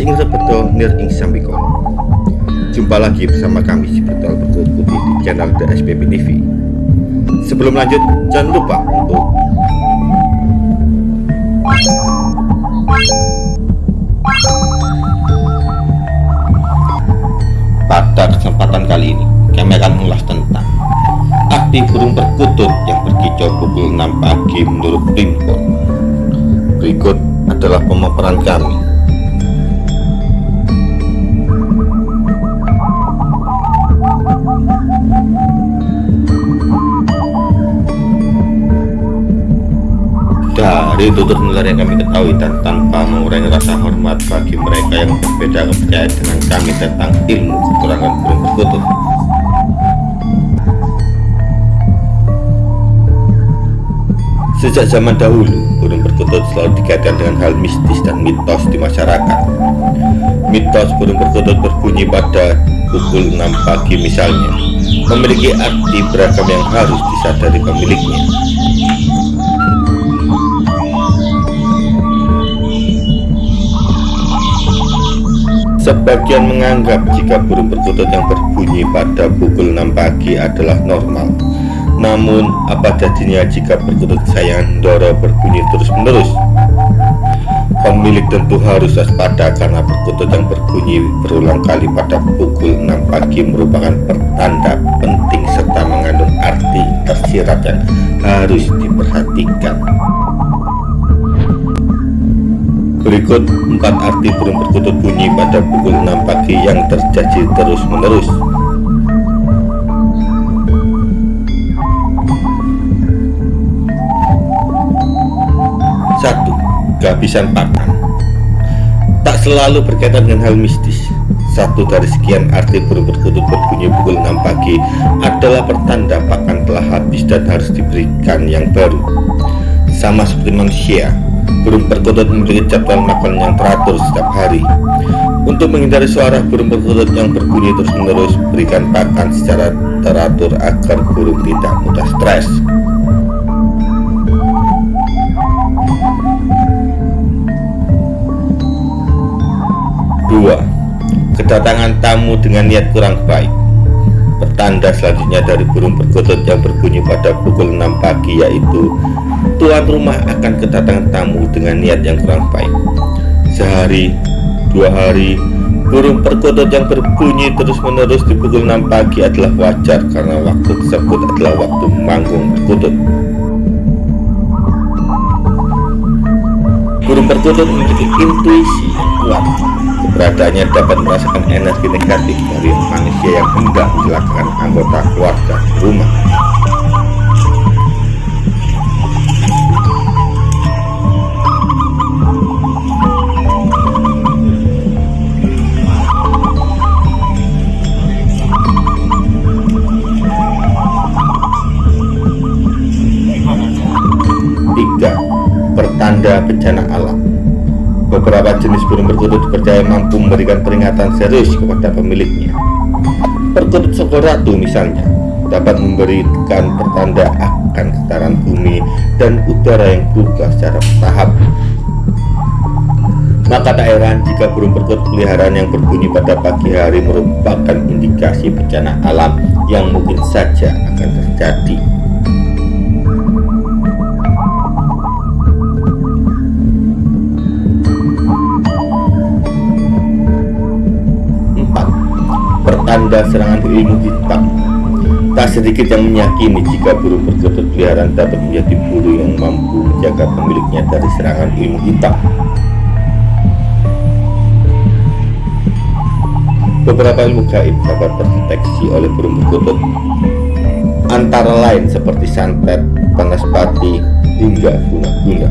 Nir ing Sambikon Jumpa lagi bersama kami di Bertual Berkulit Putih di channel The SPP TV Sebelum lanjut, jangan lupa untuk Pada kesempatan kali ini, kami akan mengulas tentang arti burung perkutut yang berkicau pukul 6 pagi menurut Primpon. Berikut adalah pemaparan kami. Dari tutur nular yang kami ketahui dan tanpa mengurangi rasa hormat bagi mereka yang berbeda kepercayaan dengan kami tentang ilmu kekurangan burung perkutut. Sejak zaman dahulu, burung perkutut selalu dikaitkan dengan hal mistis dan mitos di masyarakat. Mitos burung perkutut berbunyi pada pukul 6 pagi misalnya, memiliki arti beragam yang harus disadari pemiliknya. Sebagian menganggap jika burung perkutut yang berbunyi pada pukul 6 pagi adalah normal. Namun, apa jadinya jika perkutut kesayangan Doro berbunyi terus-menerus? Pemilik tentu harus waspada karena perkutut yang berbunyi berulang kali pada pukul 6 pagi merupakan pertanda penting serta mengandung arti tersirat yang harus diperhatikan. Berikut empat arti burung perkutut bunyi pada pukul 6 pagi yang terjadi terus-menerus. Satu, kehabisan pakan. Tak selalu berkaitan dengan hal mistis. Satu dari sekian arti burung perkutut berbunyi pukul 6 pagi adalah pertanda pakan telah habis dan harus diberikan yang baru. Sama seperti manusia, burung perkutut memiliki jadwal makan yang teratur setiap hari. Untuk menghindari suara burung perkutut yang berbunyi terus-menerus, berikan pakan secara teratur agar burung tidak mudah stres. Dua, kedatangan tamu dengan niat kurang baik. Pertanda selanjutnya dari burung perkutut yang berbunyi pada pukul 6 pagi yaitu tuan rumah akan kedatangan tamu dengan niat yang kurang baik. Sehari, dua hari, burung perkutut yang berbunyi terus-menerus di pukul 6 pagi adalah wajar karena waktu tersebut adalah waktu manggung perkutut. Burung perkutut memiliki intuisi kuat. Keberadaannya dapat merasakan energi negatif dari manusia yang hendak mencelakakan anggota keluarga rumah. Pertanda bencana alam. Beberapa jenis burung perkutut dipercaya mampu memberikan peringatan serius kepada pemiliknya. Perkutut sokol ratu misalnya dapat memberikan pertanda akan getaran bumi dan udara yang berubah secara bertahap. Maka tak heran jika burung perkutut peliharaan yang berbunyi pada pagi hari merupakan indikasi bencana alam yang mungkin saja akan terjadi. 4. Pertanda serangan ilmu hitam Tak sedikit yang meyakini jika burung perkutut peliharaan dapat menjadi burung yang mampu menjaga pemiliknya dari serangan ilmu hitam. Beberapa ilmu gaib dapat terdeteksi oleh burung perkutut, antara lain seperti santet, panaspati, hingga guna-guna.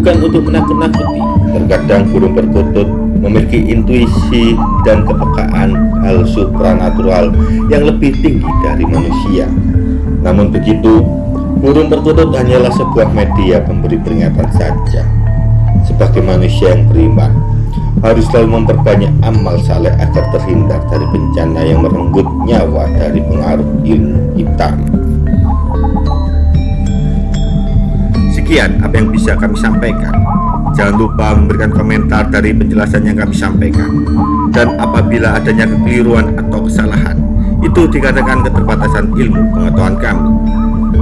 bukan untuk menakut-nakuti. Terkadang burung perkutut memiliki intuisi dan kepekaan hal supranatural yang lebih tinggi dari manusia. Namun begitu, burung perkutut hanyalah sebuah media pemberi peringatan saja. Sebagai manusia yang beriman, harus selalu memperbanyak amal saleh agar terhindar dari bencana yang merenggut nyawa dari pengaruh ilmu hitam. Demikian apa yang bisa kami sampaikan. Jangan lupa memberikan komentar dari penjelasan yang kami sampaikan. Dan apabila adanya kekeliruan atau kesalahan, itu dikatakan keterbatasan ilmu pengetahuan kami.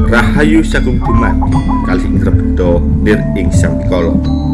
Rahayu Sagung Dumadi, Kali Ingrebedo, Nir Ing Sampikolo.